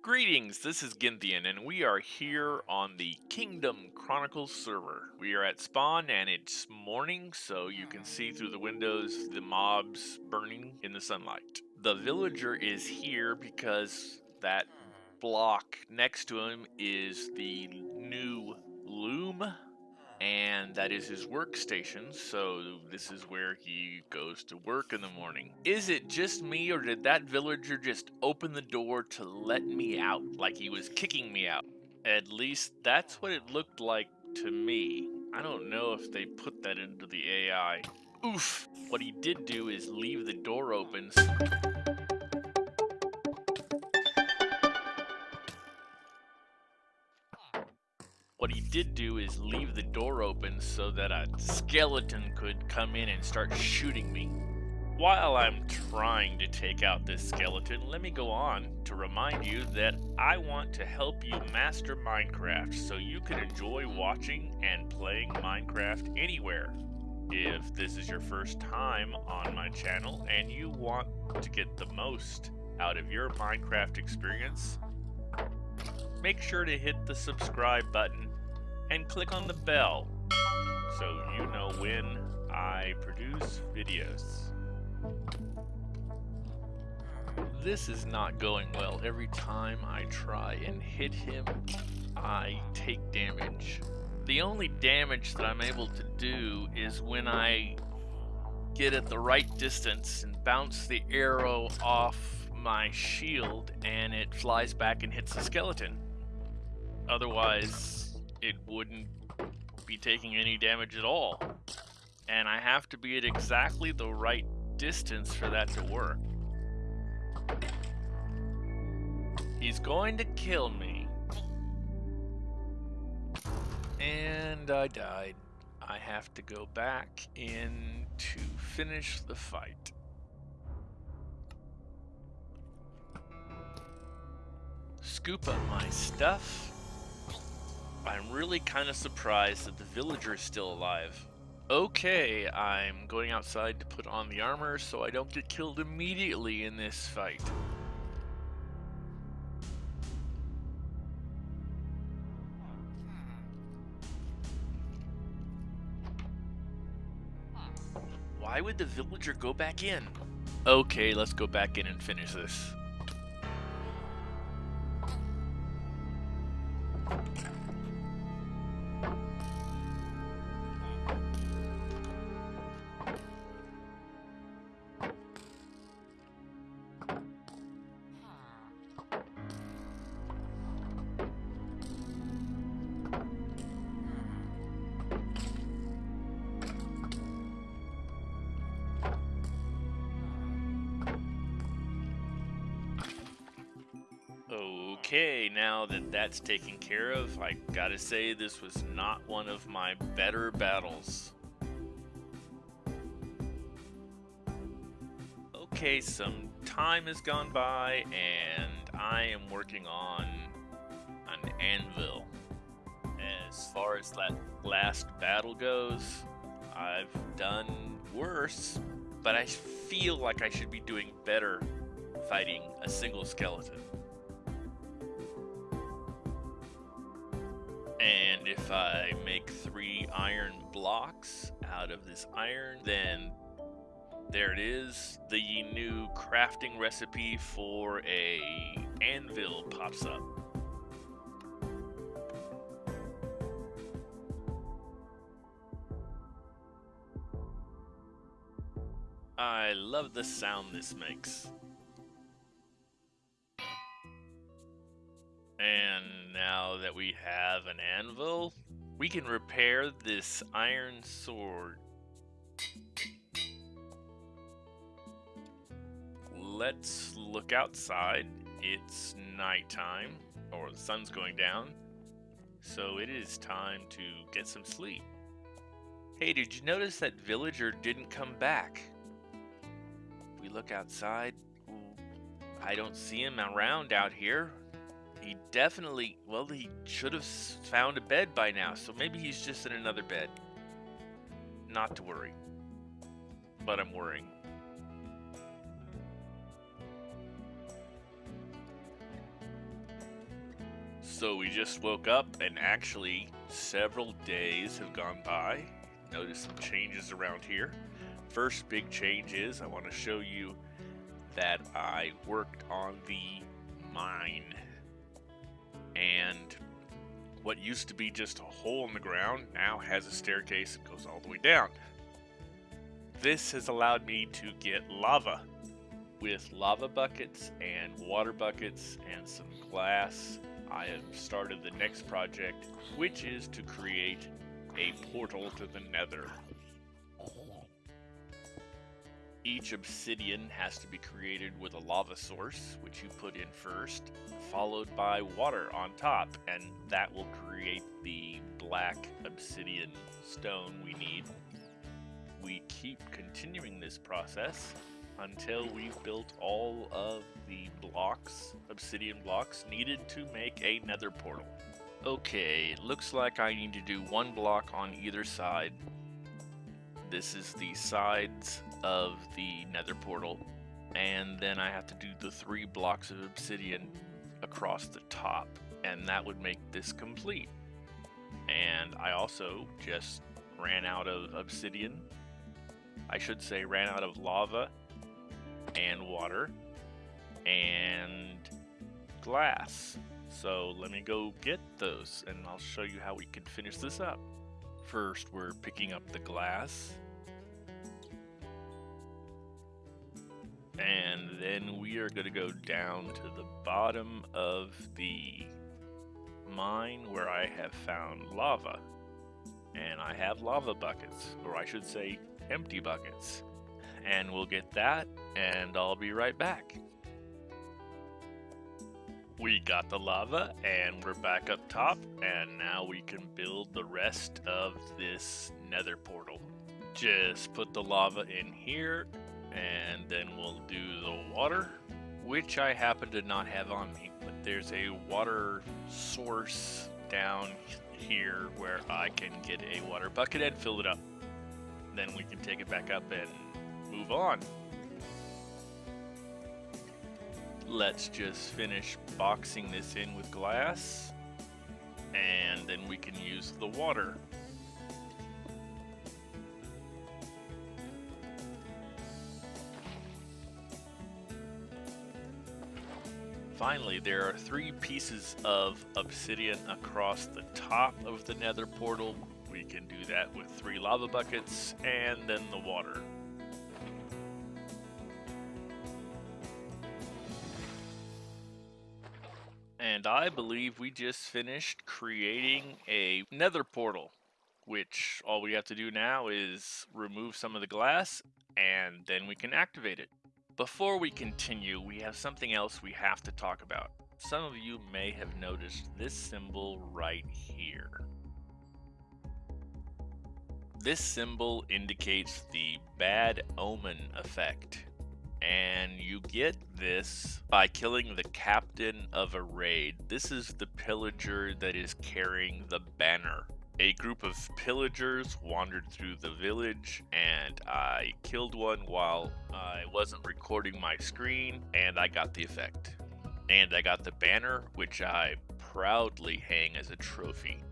Greetings, this is Ginthian, and we are here on the Kingdom Chronicles server. We are at spawn, and it's morning, so you can see through the windows the mobs burning in the sunlight. The villager is here because that block next to him is the and that is his workstation. So this is where he goes to work in the morning. Is it just me, or did that villager just open the door to let me out, like he was kicking me out? At least that's what it looked like to me. I don't know if they put that into the AI. Oof! What he did do is leave the door open. Did do is leave the door open so that a skeleton could come in and start shooting me. While I'm trying to take out this skeleton, let me go on to remind you that I want to help you master Minecraft so you can enjoy watching and playing Minecraft anywhere. If this is your first time on my channel and you want to get the most out of your Minecraft experience, make sure to hit the subscribe button and click on the bell so you know when I produce videos. This is not going well. Every time I try and hit him, I take damage. The only damage that I'm able to do is when I get at the right distance and bounce the arrow off my shield and it flies back and hits the skeleton. Otherwise, it wouldn't be taking any damage at all. And I have to be at exactly the right distance for that to work. He's going to kill me. And I died. I have to go back in to finish the fight. Scoop up my stuff. I'm really kind of surprised that the villager is still alive. Okay, I'm going outside to put on the armor so I don't get killed immediately in this fight. Why would the villager go back in? Okay, let's go back in and finish this. Okay, now that that's taken care of, I gotta say this was not one of my better battles. Okay, some time has gone by and I am working on an anvil. As far as that last battle goes, I've done worse, but I feel like I should be doing better fighting a single skeleton. And if I make three iron blocks out of this iron, then there it is. The new crafting recipe for a anvil pops up. I love the sound this makes. That we have an anvil, we can repair this iron sword. Let's look outside. It's nighttime, or the sun's going down, so it is time to get some sleep. Hey, did you notice that villager didn't come back? We look outside. I don't see him around out here. He definitely, well, he should have found a bed by now, so maybe he's just in another bed. Not to worry. But I'm worrying. So we just woke up and actually several days have gone by. Notice some changes around here. First big change is I want to show you that I worked on the mine. And what used to be just a hole in the ground now has a staircase that goes all the way down. This has allowed me to get lava with lava buckets and water buckets and some glass I have started the next project, which is to create a portal to the nether. Each obsidian has to be created with a lava source, which you put in first, followed by water on top, and that will create the black obsidian stone we need. We keep continuing this process until we've built all of the blocks, obsidian blocks, needed to make a nether portal. Okay, looks like I need to do one block on either side. This is the sides of the nether portal. And then I have to do the three blocks of obsidian across the top. And that would make this complete. And I also just ran out of obsidian. I should say ran out of lava and water and glass. So let me go get those and I'll show you how we can finish this up. First, we're picking up the glass. And then we are going to go down to the bottom of the mine where I have found lava. And I have lava buckets, or I should say empty buckets and we'll get that, and I'll be right back. We got the lava, and we're back up top, and now we can build the rest of this nether portal. Just put the lava in here, and then we'll do the water, which I happen to not have on me, but there's a water source down here where I can get a water bucket and fill it up. Then we can take it back up and move on. Let's just finish boxing this in with glass, and then we can use the water. Finally, there are three pieces of obsidian across the top of the nether portal. We can do that with three lava buckets and then the water. and I believe we just finished creating a nether portal, which all we have to do now is remove some of the glass, and then we can activate it. Before we continue, we have something else we have to talk about. Some of you may have noticed this symbol right here. This symbol indicates the bad omen effect and you get this by killing the captain of a raid. This is the pillager that is carrying the banner. A group of pillagers wandered through the village and I killed one while I wasn't recording my screen and I got the effect. And I got the banner, which I proudly hang as a trophy.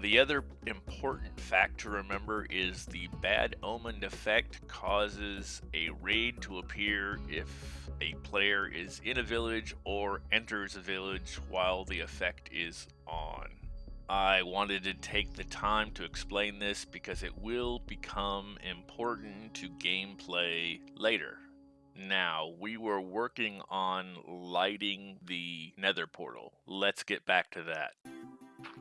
The other important fact to remember is the bad omen effect causes a raid to appear if a player is in a village or enters a village while the effect is on. I wanted to take the time to explain this because it will become important to gameplay later. Now, we were working on lighting the nether portal. Let's get back to that.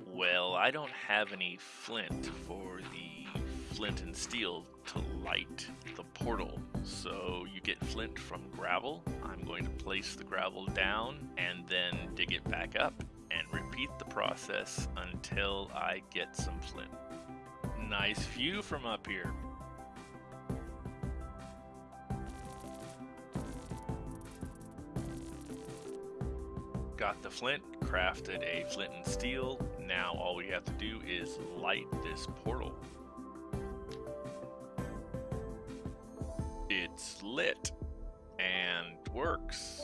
Well, I don't have any flint for the flint and steel to light the portal. So you get flint from gravel. I'm going to place the gravel down and then dig it back up and repeat the process until I get some flint. Nice view from up here. Got the flint, crafted a flint and steel. Now all we have to do is light this portal. It's lit and works.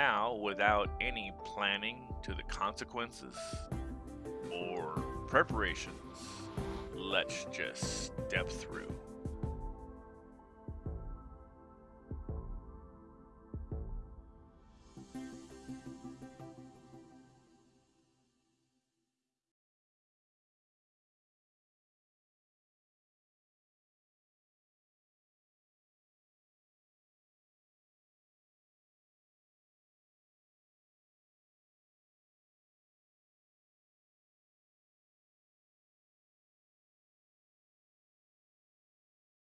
Now, without any planning to the consequences or preparations, let's just step through.